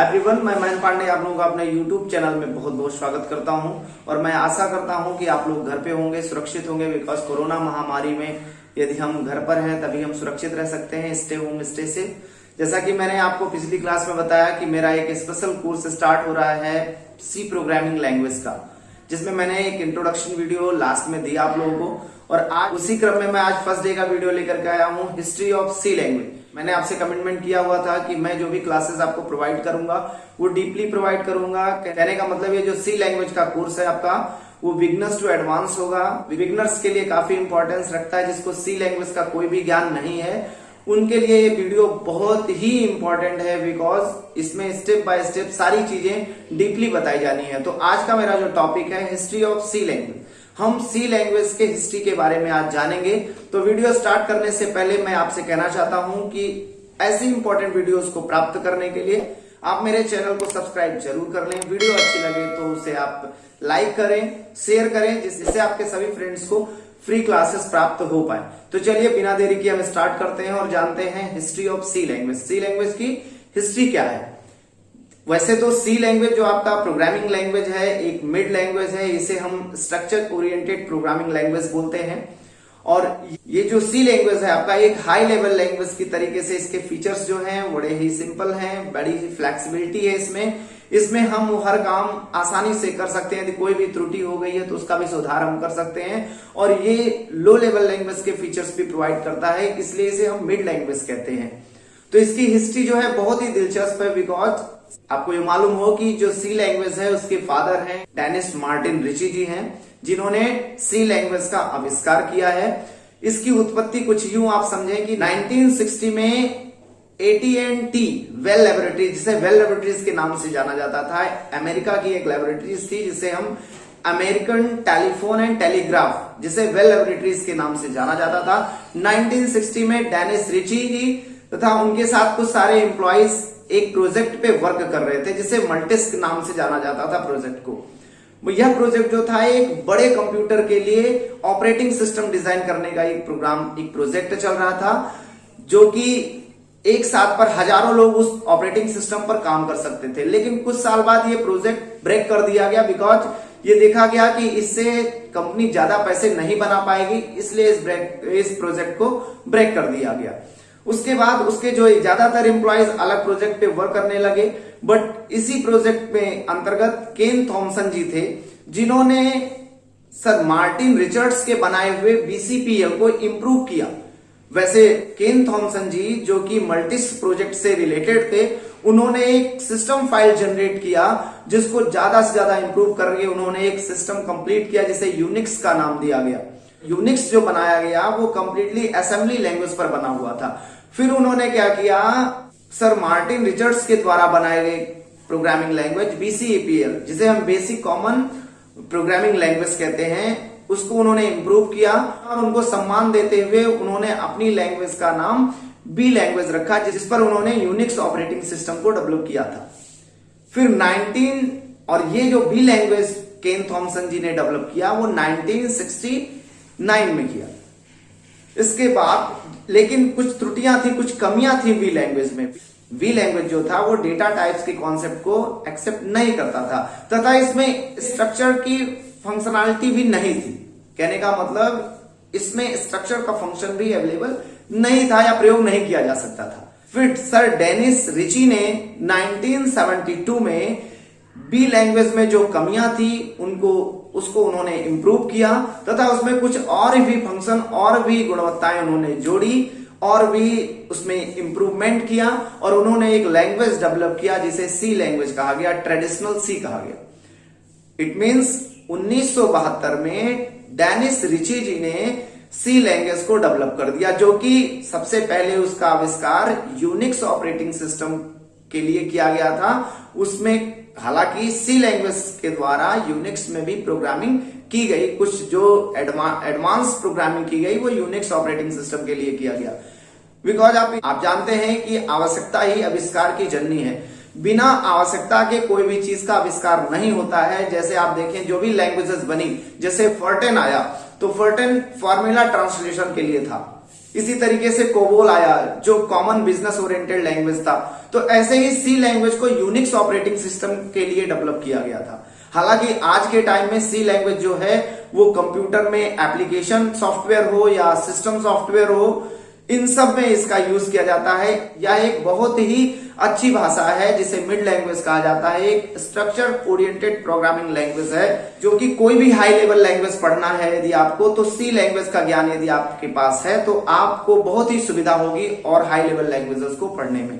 Everyone मैं महेंद्र पांडे आप लोगों का अपने यूट्यूब चैनल में बहुत बहुत स्वागत करता हूँ और मैं आशा करता हूँ कि आप लोग घर पे होंगे, सुरक्षित होंगे बिकॉज़ कोरोना महामारी में यदि हम घर पर हैं, तभी हम सुरक्षित रह सकते हैं स्टे होम स्टे से जैसा कि मैंने आपको पिछली क्लास में बताया कि मेरा एक स्पेशल कोर्स स्टार्ट हो रहा है सी प्रोग्रामिंग लैंग्वेज का, जिसमें मैंने एक इंट्रोडक्शन वीडियो लास्ट में दिया आप लोगों को। और आज उसी क्रम में मैं आज फ़र्स्ट डे का वीडियो लेकर के आया हूँ, हिस्ट्री ऑफ़ सी लैंग्वेज। मैंने आपसे कमिटमेंट किया हुआ था कि मैं जो भी क्लासेस आपको प्रोवाइड करूँगा, वो डीपली प्रोवाइड करूँगा। कहने का मतलब ये जो सी लैंग्वेज का कोर्स है आपका, वो बिगनर्स टू एडवांस होगा। बिगनर्स के लिए काफ़ी इंपॉर्टेंस रखता है, जिसको सी लैंग्वेज का कोई भी ज्ञान नहीं है। उनके लिए ये वीडियो बहुत ही इंपॉर्टेंट है बिकॉज़ इसमें स्टेप बाय स्टेप सारी चीज़ें डीपली बताई जानी है। तो आज का मेरा जो टॉपिक है हिस्ट्री ऑफ़ सी लैंग्वेज। हम सी लैंग्वेज के हिस्ट्री के बारे में आज जानेंगे। तो वीडियो स्टार्ट करने से पहले मैं आपसे कहना चाहता हूँ कि ऐसी इंपॉर्टेंट वीडियोस को प्राप्त करने के लिए आप मेरे चैनल को सब्सक्राइब ज़रूर कर लें। वीडियो अच्छी लगे तो उसे आप लाइक करें शेयर करें, जिससे आपके सभी फ्रेंड्स को फ्री क्लासेस प्राप्त हो पाए। तो चलिए, बिना देरी के हम स्टार्ट करते हैं और जानते हैं history of C language C language की हिस्ट्री क्या है? वैसे तो सी लैंग्वेज जो आपका प्रोग्रामिंग लैंग्वेज है, एक मिड लैंग्वेज है, इसे हम स्ट्रक्चर ओरिएंटेड प्रोग्रामिंग लैंग्वेज बोलते हैं। और ये जो सी लैंग्वेज है, आपका एक हाई लेवल लैंग्वेज की तरीके से इसके फीचर्स जो हैं, बड़े ही सिंपल हैं, बड़ी ही फ्लेक्सिबिलिटी है इसमें। इसमें हम हर काम आसानी से कर सकते हैं। यदि कोई भी त्रुटि हो गई है तो उसका भी सुधार हम कर सकते हैं। और ये लो लेवल लैंग्वेज के फीचर्स भी प्रोवाइड करता है, इसलिए इसे हम मिड लैंग्वेज कहते हैं। तो इसकी हिस्ट्री जो है बहुत ही दिलचस्प है बिकॉज़ आपको ये मालूम हो कि जो सी लैंग्वेज है, उसके फादर हैं डेनिस मार्टिन रिची जी हैं, जिन्होंने सी लैंग्वेज का आविष्कार किया है। इसकी उत्पत्ति कुछ यूँ आप समझें कि 1960 में टी वेल लेबोरेटरी जिसे वेल लेबोरेटरीज के नाम से जाना जाता था, अमेरिका की एक लेबोरेटरीज थी, जिसे हम अमेरिकन टेलीफोन एंड टेलीग्राफ जिसे वेल लेबोरेटरीज के नाम से जाना जाता था। 1960 में डेनिस रिची जी तथा उनके साथ कुछ सारे एम्प्लॉयज़ एक प्रोजेक्ट पे वर्क कर रहे थे, जिसे मल्टिस्क नाम से जाना जाता था प्रोजेक्ट को। यह प्रोजेक्ट जो था, एक बड़े कंप्यूटर के लिए ऑपरेटिंग सिस्टम डिज़ाइन करने का एक प्रोग्राम, एक प्रोजेक्ट चल रहा था, जो कि एक साथ पर हज़ारों लोग उस ऑपरेटिंग सिस्टम पर काम कर सकते थे। लेकिन कुछ साल बाद ये प्रोजेक्ट ब्रेक कर दिया गया, बिकॉज़ ये देखा गया कि इससे कंपनी ज़्यादा पैसे नहीं बना पाएगी, इसलिए इस ब्रेक, इस प्रोजेक्ट को ब्रेक कर दिया गया। उसके बाद उसके जो ज़्यादातर एम्प्लॉयज़ अलग प्रोजेक्ट पे वर्क करने लगे बट इसी प्रोजेक्ट में अंतर्गत केन थॉमसन जी थे, जिन्होंने सर मार्टिन रिचर्ड्स के बनाए हुए बीसीपीएल को इंप्रूव किया। वैसे केन थॉमसन जी, जो कि मल्टिस प्रोजेक्ट से रिलेटेड थे, उन्होंने एक सिस्टम फ़ाइल जनरेट किया, जिसको ज़्यादा से ज़्यादा इंप्रूव करके उन्होंने एक सिस्टम कंप्लीट किया, जिसे यूनिक्स का नाम दिया गया। यूनिक्स जो बनाया गया, वो कंप्लीटली असेंबली लैंग्वेज पर बना हुआ था। फिर उन्होंने क्या किया सर मार्टिन रिचर्ड्स के द्वारा बनाए गए प्रोग्रामिंग लैंग्वेज बीसीएपीएल जिसे हम बेसिक कॉमन प्रोग्रामिंग लैंग्वेज कहते हैं, उसको उन्होंने इंप्रूव किया और उनको सम्मान देते हुए उन्होंने अपनी लैंग्वेज का नाम बी लैंग्वेज रखा, जिस पर उन्होंने यूनिक्स ऑपरेटिंग सिस्टम को डेवलप किया था। फिर 19 और ये जो B language Ken Thompson ji ने डेवलप किया, वो 1969 में किया। इसके बाद, लेकिन कुछ त्रुटियाँ थी, कुछ कमियाँ थी वी लैंग्वेज में। वी लैंग्वेज जो था, वो डेटा टाइप्स के कॉन्सेप्ट को एक्सेप्ट नहीं करता था। तथा इसमें स्ट्रक्चर की फंक्शनैलिटी भी नहीं थी। कहने का मतलब इसमें स्ट्रक्चर का फ़ंक्शन भी अवेलेबल नहीं था या प्रयोग नहीं किया जा सकता था। फिर सर डेनिस रिची ने 1972 में बी लैंग्वेज में जो कमियाँ थी, उनको उसको उन्होंने इंप्रूव किया, तथा उसमें कुछ और भी फ़ंक्शन और भी गुणवत्ताएँ उन्होंने जोड़ी, और भी उसमें इंप्रूवमेंट किया, और उन्होंने एक लैंग्वेज डेवलप किया, जिसे सी लैंग्वेज कहा गया ट्रेडिशनल सी कहा गया। इट मीन्स उन्नीस सौ बहत्तर में डेनिस रिची जी ने सी लैंग्वेज को डेवलप कर दिया, जो कि सबसे पहले उसका आविष्कार यूनिक्स ऑपरेटिंग सिस्टम के लिए किया गया था। उसमें हालाँकि सी लैंग्वेज के द्वारा यूनिक्स में भी प्रोग्रामिंग की गई। कुछ जो एडवांस प्रोग्रामिंग की गई, वो यूनिक्स ऑपरेटिंग सिस्टम के लिए किया गया। बिकॉज़ आप आप जानते हैं कि आवश्यकता ही आविष्कार की जननी है। बिना आवश्यकता के कोई भी चीज़ का आविष्कार नहीं होता है। जैसे आप देखें, जो भी लैंग्वेजेस बनी, जैसे फर्टेन आया तो फर्टेन फॉर्मूला ट्रांसलेशन के लिए था। इसी तरीके से कोबोल आया, जो कॉमन बिज़नेस ओरिएंटेड लैंग्वेज था। तो ऐसे ही सी लैंग्वेज को यूनिक्स ऑपरेटिंग सिस्टम के लिए डेवलप किया गया था। हालाँकि आज के टाइम में सी लैंग्वेज जो है, वो कंप्यूटर में एप्लीकेशन सॉफ्टवेयर हो या सिस्टम सॉफ्टवेयर हो इन सब में इसका यूज़ किया जाता है। यह एक बहुत ही अच्छी भाषा है, जिसे मिड लैंग्वेज कहा जाता है। एक स्ट्रक्चर ओरिएंटेड प्रोग्रामिंग लैंग्वेज है, जो कि कोई भी हाई लेवल लैंग्वेज पढ़ना है यदि आपको तो सी लैंग्वेज का ज्ञान यदि आपके पास है तो आपको बहुत ही सुविधा होगी और हाई लेवल लैंग्वेजेस को पढ़ने में।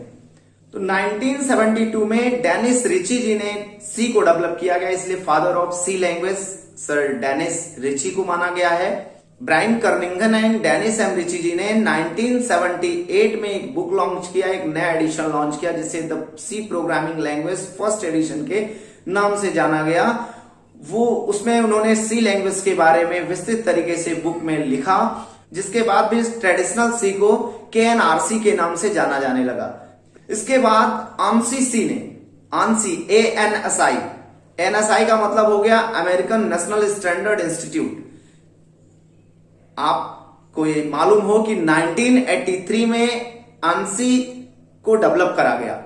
तो 1972 में डेनिस रिची जी ने सी को डेवलप किया गया, इसलिए father of C language sir Dennis Ritchie को माना गया है। Brian Kernighan and Dennis M Ritchie ji ने 1978 में एक बुक लॉन्च किया, एक नया एडिशन लॉन्च किया, जिसे the C programming language first edition के नाम से जाना गया। वो उसमें उन्होंने सी लैंग्वेज के बारे में विस्तृत तरीके से बुक में लिखा, जिसके बाद भी ट्रेडिशनल सी को के एन आर सी के नाम से जाना जाने लगा। इसके बाद आंसी सी ने ANSI A N S I N S I का मतलब हो गया अमेरिकन नेशनल स्टैंडर्ड इंस्टीट्यूट आपको ये मालूम हो कि 1983 में आंसी को डेवलप करा गया।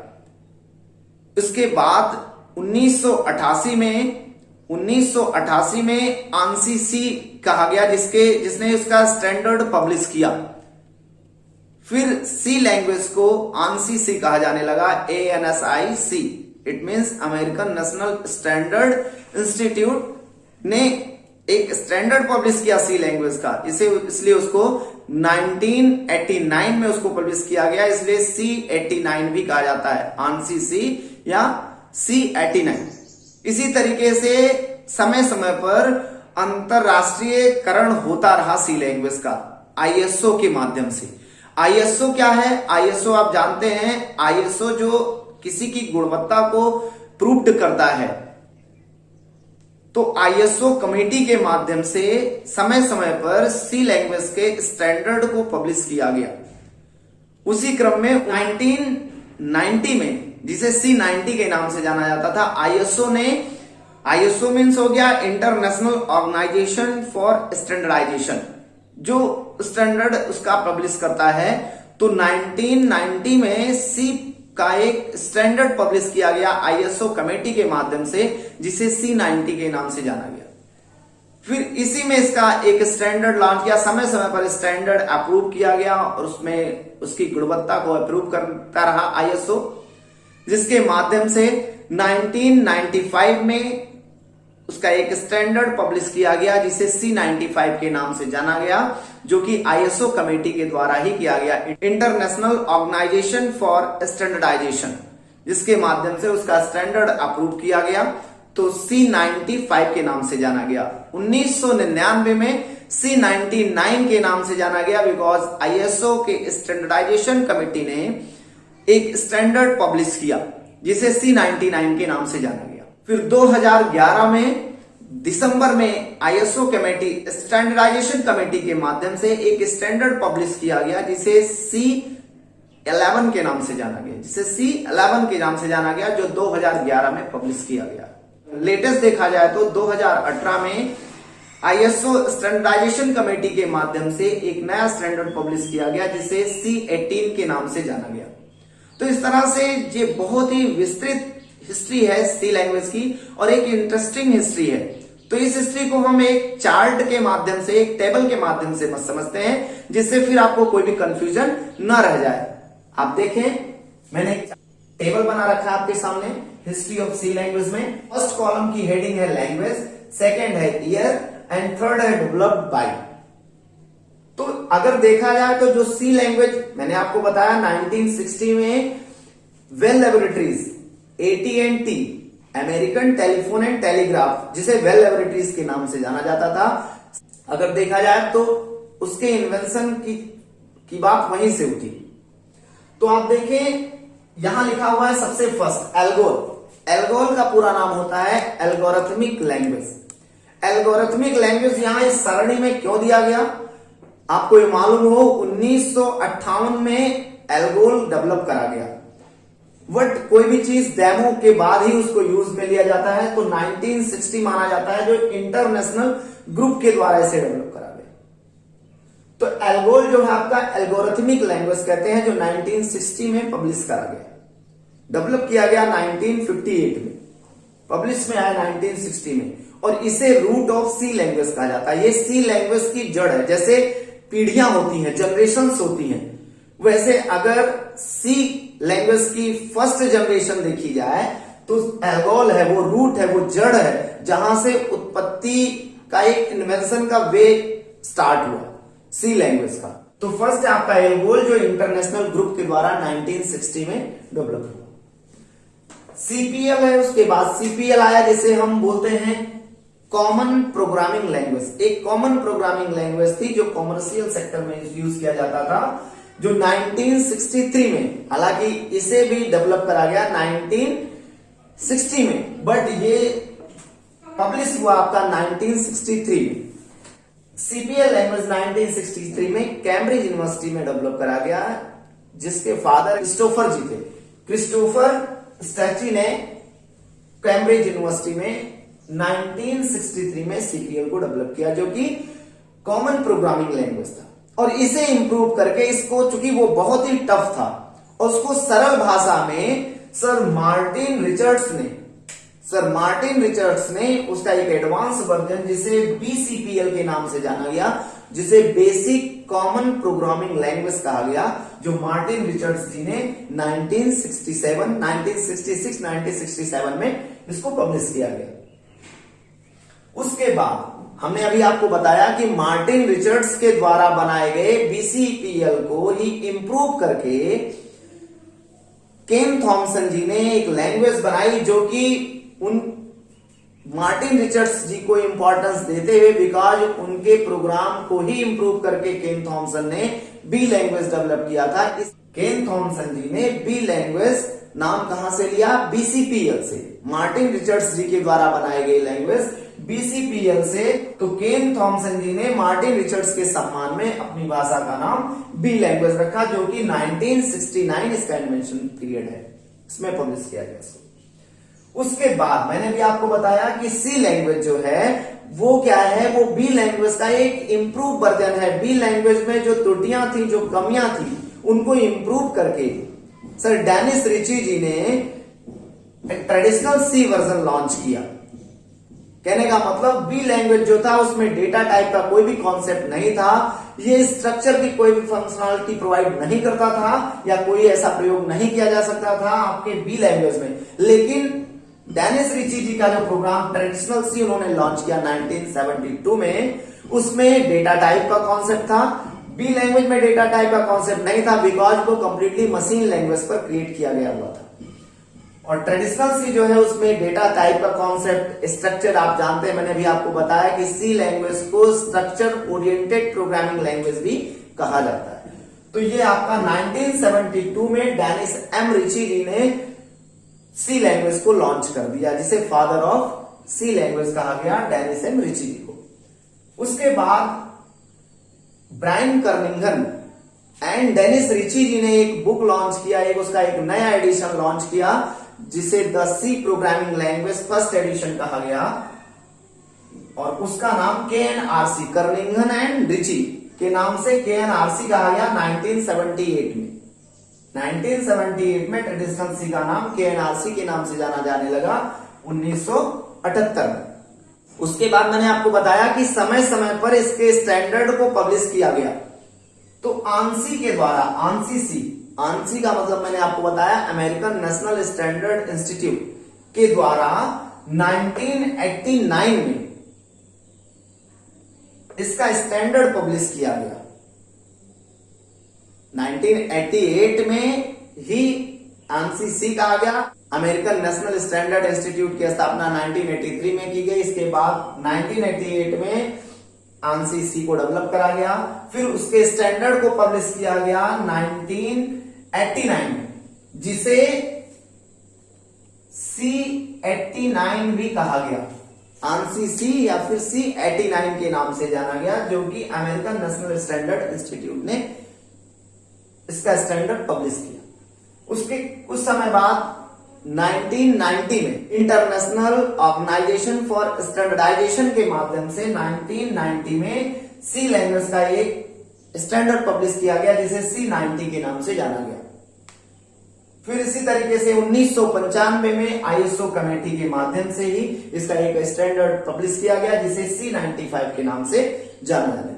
इसके बाद 1988 में 1988 में आंसी सी कहा गया, जिसके, जिसने उसका स्टैंडर्ड पब्लिश किया। फिर सी लैंग्वेज को आंसी सी कहा जाने लगा A N S I C it means American National Standard Institute ने एक स्टैंडर्ड पब्लिश किया सी लैंग्वेज का। इसे, इसलिए उसको 1989 में उसको पब्लिश किया गया। इसलिए सी 89 भी कहा जाता है। आंसी सी या सी 89 इसी तरीके से समय समय पर अंतरराष्ट्रीय करण होता रहा सी लैंग्वेज का आईएसओ के माध्यम से। आईएसओ क्या है? आईएसओ आप जानते हैं आईएसओ जो किसी की गुणवत्ता को प्रूव्ड करता है। तो आईएसओ कमेटी के माध्यम से समय समय पर सी लैंग्वेज के स्टैंडर्ड को पब्लिश किया गया। उसी क्रम में 1990 में, जिसे सी 90 के नाम से जाना जाता था आईएसओ ने आईएसओ मीन्स हो गया इंटरनेशनल ऑर्गेनाइजेशन फॉर स्टैंडर्डाइजेशन जो स्टैंडर्ड उसका पब्लिश करता है तो 1990 में सी का एक स्टैंडर्ड पब्लिश किया गया आईएसओ कमेटी के माध्यम से, जिसे सी नाइनटी के नाम से जाना गया। फिर इसी में इसका एक स्टैंडर्ड लॉन्च किया समय समय पर स्टैंडर्ड अप्रूव किया गया और उसमें उसकी गुणवत्ता को अप्रूव करता रहा आईएसओ जिसके माध्यम से 1995 में उसका एक स्टैंडर्ड पब्लिश किया गया, जिसे सी नाइनटी फाइव के नाम से जाना गया, जो कि आईएसओ कमेटी के द्वारा ही किया गया। इंटरनेशनल ऑर्गेनाइजेशन फॉर स्टैंडर्डाइजेशन जिसके माध्यम से उसका स्टैंडर्ड अप्रूव किया गया तो सी नाइनटी फाइव के नाम से जाना गया। 1999 में सी नाइनटी के नाम से जाना गया बिकॉज़ आईएसओ के स्टैंडर्डाइजेशन कमेटी ने एक स्टैंडर्ड पब्लिश किया, जिसे सी नाइनटी के नाम से जाना गया। फिर 2011 में दिसंबर में आईएसओ कमेटी स्टैंडर्डाइजेशन कमेटी के माध्यम से एक स्टैंडर्ड पब्लिश किया गया, जिसे सी 11 के नाम से जाना गया, जिसे सी 11 के नाम से जाना गया, जो 2011 में पब्लिश किया गया। लेटेस्ट देखा जाए तो 2018 में आईएसओ स्टैंडर्डाइजेशन कमेटी के माध्यम से एक नया स्टैंडर्ड पब्लिश किया गया, जिसे सी 18 के नाम से जाना गया। तो इस तरह से ये बहुत ही विस्तृत हिस्ट्री है सी लैंग्वेज की, और एक इंटरेस्टिंग हिस्ट्री है। तो इस हिस्ट्री को हम एक चार्ट के माध्यम से, एक टेबल के माध्यम से समझते हैं, जिससे फिर आपको कोई भी कंफ्यूजन न रह जाए। आप देखें, मैंने टेबल बना रखा है आपके सामने हिस्ट्री ऑफ़ सी लैंग्वेज में। फ़र्स्ट कॉलम की हेडिंग है लैंग्वेज सेकेंड है ईयर एंड थर्ड है डेवलप्ड बाई तो अगर देखा जाए तो जो सी लैंग्वेज मैंने आपको बताया 1960 में Bell laboratories AT and T American telephone and telegraph जिसे वेल लेबोरेटरीज के नाम से जाना जाता था। अगर देखा जाए तो उसके इन्वेंशन की की बात वहीं से उठी तो आप देखें, यहाँ लिखा हुआ है सबसे फ़र्स्ट एल्गोल एल्गोल का पूरा नाम होता है एल्गोरिथमिक लैंग्वेज एल्गोरिथमिक लैंग्वेज यहाँ इस सरणी में क्यों दिया गया? आपको ये मालूम हो, उन्नीस सौ अट्ठावन में एल्गोल डेवलप करा गया। बट कोई भी चीज़ डेमो के बाद ही उसको यूज़ में लिया जाता है तो 1960 माना जाता है, जो इंटरनेशनल ग्रुप के द्वारा इसे डेवलप करा गया। तो एल्गोल जो है आपका एल्गोरिथमिक लैंग्वेज कहते हैं, जो 1960 में पब्लिश करा गया। डेवलप किया गया 1958 में। पब्लिश में आया 1960 में। और इसे रूट ऑफ़ सी लैंग्वेज कहा जाता है। ये सी लैंग्वेज की जड़ है। जैसे पीढ़ियाँ होती हैं जनरेशन होती हैं, वैसे अगर सी लैंग्वेज की फ़र्स्ट जनरेशन देखी जाए तो एल्गोल है, वो रूट है, वो जड़ है, जहाँ से उत्पत्ति का एक इन्वेंशन का वे स्टार्ट हुआ सी लैंग्वेज का। तो फ़र्स्ट आपका एल्गोल जो इंटरनेशनल ग्रुप के द्वारा 1960 में डेवलप हुआ। सीपीएल है, उसके बाद सीपीएल आया, जिसे हम बोलते हैं कॉमन प्रोग्रामिंग लैंग्वेज एक कॉमन प्रोग्रामिंग लैंग्वेज थी, जो कॉमर्शियल सेक्टर में यूज़ किया जाता था। जो 1963 में, हालाँकि इसे भी डेवलप करा गया 1960 में, बट ये पब्लिश हुआ आपका 1963 में। सीपीएल लैंग्वेज 1963 में कैम्ब्रिज यूनिवर्सिटी में डेवलप करा गया, जिसके फादर क्रिस्टोफर जी थे। क्रिस्टोफर स्टैची ने कैम्ब्रिज यूनिवर्सिटी में 1963 में सीपीएल को डेवलप किया, जो कि कॉमन प्रोग्रामिंग लैंग्वेज था। और इसे इंप्रूव करके इसको चूँकि वो बहुत ही टफ था और उसको सरल भाषा में सर मार्टिन रिचर्ड्स ने सर मार्टिन रिचर्ड्स ने उसका एक एडवांस वर्जन जिसे बीसीपीएल के नाम से जाना गया जिसे बेसिक कॉमन प्रोग्रामिंग लैंग्वेज कहा गया जो मार्टिन रिचर्ड्स जी ने 1967, 1966, 1967 में इसको पब्लिश किया गया। उसके बाद हमने अभी आपको बताया कि मार्टिन रिचर्ड्स के द्वारा बनाए गए बीसीपीएल को ही इंप्रूव करके केन थॉमसन जी ने एक लैंग्वेज बनाई जो कि उन मार्टिन रिचर्ड्स जी को इंपॉर्टेंस देते हुए बिकॉज़ उनके प्रोग्राम को ही इंप्रूव करके केन थॉमसन ने बी लैंग्वेज डेवलप किया था। इस केन थॉमसन जी ने बी लैंग्वेज नाम कहाँ से लिया? बीसीपीएल से। मार्टिन रिचर्ड्स जी के द्वारा बनाई गई लैंग्वेज बीसीपीएल से तो केन थॉमसन जी ने मार्टिन रिचर्ड्स के सम्मान में अपनी भाषा का नाम बी लैंग्वेज रखा, जो कि 1969 इसका इन्वेंशन पीरियड है। इसमें पब्लिश किया गया इसको उसके बाद मैंने भी आपको बताया कि सी लैंग्वेज जो है, वो क्या है? वो बी लैंग्वेज का एक इंप्रूव वर्जन है। बी लैंग्वेज में जो त्रुटियाँ थी, जो कमियाँ थी, उनको इंप्रूव करके सर डेनिस रिची जी ने ट्रेडिशनल सी वर्जन लॉन्च किया। कहने का मतलब बी लैंग्वेज जो था, उसमें डेटा टाइप का कोई भी कॉन्सेप्ट नहीं था। ये स्ट्रक्चर की कोई भी फंक्शनलिटी प्रोवाइड नहीं करता था, या कोई ऐसा प्रयोग नहीं किया जा सकता था आपके बी लैंग्वेज में। लेकिन डेनिस रिची जी का जो प्रोग्राम ट्रेडिशनल सी उन्होंने लॉन्च किया 1972 में, उसमें डेटा टाइप का कॉन्सेप्ट था। बी लैंग्वेज में डेटा टाइप का कॉन्सेप्ट नहीं था बिकॉज़ वो कंप्लीटली मशीन लैंग्वेज पर क्रिएट किया गया हुआ था। और ट्रेडिशनल सी जो है उसमें डेटा टाइप का कॉन्सेप्ट स्ट्रक्चर आप जानते हैं, मैंने भी आपको बताया कि सी लैंग्वेज को स्ट्रक्चर ओरिएंटेड प्रोग्रामिंग लैंग्वेज भी कहा जाता है। तो ये आपका 1972 में डेनिस एम रिची जी ने सी लैंग्वेज को लॉन्च कर दिया, जिसे फादर ऑफ़ सी लैंग्वेज कहा गया डेनिस एम रिची जी को। उसके बाद Brian Kernighan and Dennis Ritchie ji ने एक बुक लॉन्च किया, एक उसका एक नया एडिशन लॉन्च किया जिसे the C programming language first edition कहा गया, और उसका नाम K and R C Kernighan and Ritchie के नाम से के एन आर सी कहा गया 1978 में। 1978 में ट्रेडिशनल सी का नाम के एन आर सी के नाम से जाना जाने लगा 1978 में। उसके बाद मैंने आपको बताया कि समय समय पर इसके स्टैंडर्ड को पब्लिश किया गया। तो आंसी के द्वारा आंसी सी आंसी का मतलब मैंने आपको बताया अमेरिकन नेशनल स्टैंडर्ड इंस्टीट्यूट के द्वारा 1989 में इसका स्टैंडर्ड पब्लिश किया गया। 1988 में ही आंसी सी कहा गया। अमेरिकन नेशनल स्टैंडर्ड इंस्टीट्यूट की स्थापना 1983 में की गई। इसके बाद 1988 में आंसी सी को डेवलप करा गया। फिर उसके स्टैंडर्ड को पब्लिश किया गया 19 89 जिसे सी 89 भी कहा गया। आंसी सी या फिर सी 89 के नाम से जाना गया, जो कि अमेरिकन नेशनल स्टैंडर्ड इंस्टीट्यूट ने इसका स्टैंडर्ड पब्लिश किया। उसके कुछ समय बाद 1990 में इंटरनेशनल ऑर्गेनाइजेशन फॉर स्टैंडर्डाइजेशन के माध्यम से 1990 में सी लैंग्वेज का एक स्टैंडर्ड पब्लिश किया गया, जिसे सी नाइनटी के नाम से जाना गया। फिर इसी तरीके से उन्नीस सौ पंचानवे में आईएसओ कमेटी के माध्यम से ही इसका एक स्टैंडर्ड पब्लिश किया गया, जिसे सी के नाम से जाना लगा।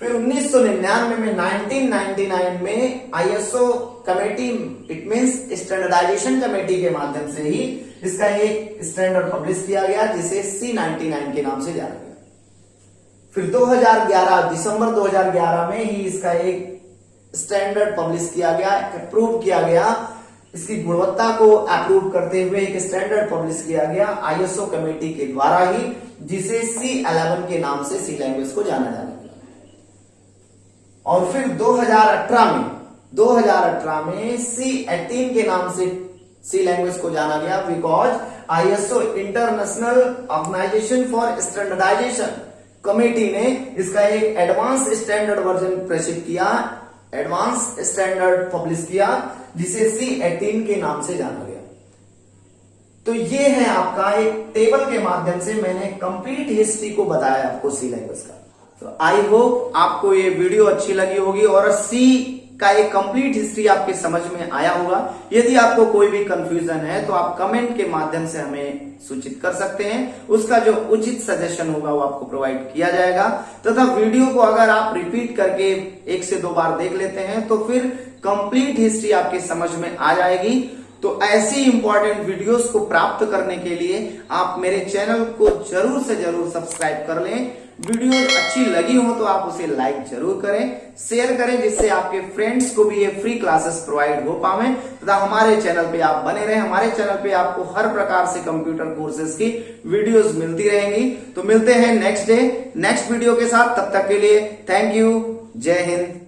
फिर 1999 में 1999 में ISO committee it means standardisation committee के माध्यम से ही इसका एक स्टैंडर्ड पब्लिश किया गया, जिसे सी के नाम से जाना गया। फिर 2011 दिसंबर 2011 में ही इसका एक स्टैंडर्ड पब्लिश किया गया अप्रूव किया गया। इसकी गुणवत्ता को अप्रूव करते हुए एक स्टैंडर्ड पब्लिश किया गया आईएसओ कमेटी के द्वारा ही, जिसे सी अलेवन के नाम से सी लैंग्वेज को जाना जाने और फिर 2018 में 2018 में सी एटीन के नाम से सी लैंग्वेज को जाना गया because ISO International Organization for Standardization committee ने इसका एक एडवांस स्टैंडर्ड वर्जन प्रेषित किया। एडवांस स्टैंडर्ड पब्लिश किया, जिसे सी एटीन के नाम से जाना गया। तो ये है आपका एक टेबल के माध्यम से मैंने कंप्लीट हिस्ट्री को बताया आपको सी लैंग्वेज का। तो आई होप आपको ये वीडियो अच्छी लगी होगी और सी का एक कंप्लीट हिस्ट्री आपके समझ में आया होगा। यदि आपको कोई भी कंफ्यूजन है तो आप कमेंट के माध्यम से हमें सूचित कर सकते हैं। उसका जो उचित सजेशन होगा, वो आपको प्रोवाइड किया जाएगा। तथा वीडियो को अगर आप रिपीट करके एक से दो बार देख लेते हैं तो फिर कंप्लीट हिस्ट्री आपके समझ में आ जाएगी। तो ऐसी इंपॉर्टेंट वीडियोस को प्राप्त करने के लिए आप मेरे चैनल को ज़रूर से ज़रूर सब्सक्राइब कर लें। वीडियो अच्छी लगी हो तो आप उसे लाइक ज़रूर करें शेयर करें, जिससे आपके फ्रेंड्स को भी ये फ्री क्लासेस प्रोवाइड हो पावे। तथा हमारे चैनल पे आप बने रहें। हमारे चैनल पे आपको हर प्रकार से कंप्यूटर कोर्सेज की वीडियोस मिलती रहेंगी। तो मिलते हैं नेक्स्ट डे नेक्स्ट वीडियो के साथ। तब तक के लिए थैंक यू जय हिंद।